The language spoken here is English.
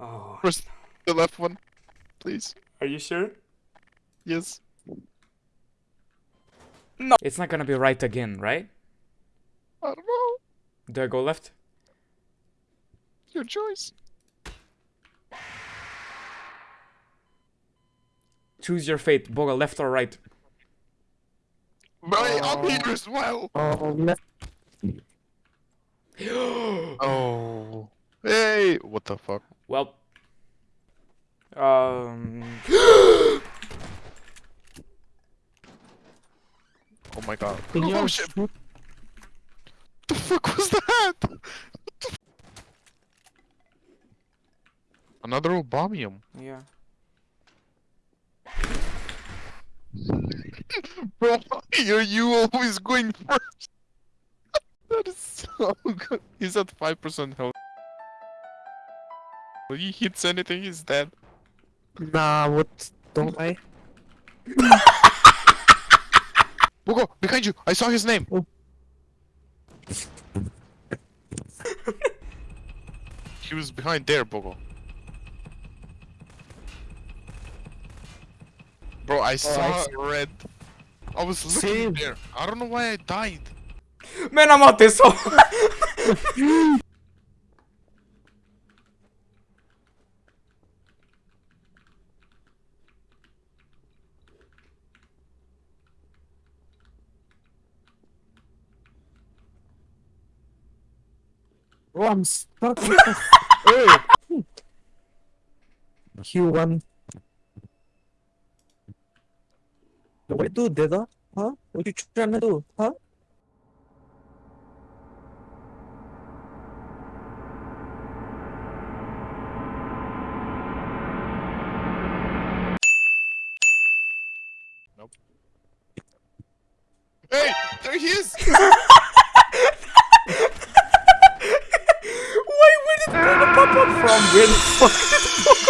Oh, Press the left one, please. are you sure? Yes. No. It's not gonna be right again, right? I don't know. Do I go left? Your choice. Choose your fate, Boga, left or right. Right, I'm here as well. Oh, left. Oh. Hey, what the fuck? well. Um. Oh my god. Can you oh shit. What the fuck was that? Another Obamium. Yeah. Bro, you you always going first. that is so good. He's at 5% health. When he hits anything, he's dead. Nah, what? Don't I? Bogo, behind you! I saw his name! Oh. he was behind there, Bogo. Bro, I saw I red. I was looking Same. there. I don't know why I died. Man, I'm out this hole. Oh, I'm stuck. What the f- oh. Q1. What you do, Deda? Huh? What you trying to do? Huh? Nope. Hey, there he is! from? Where the fuck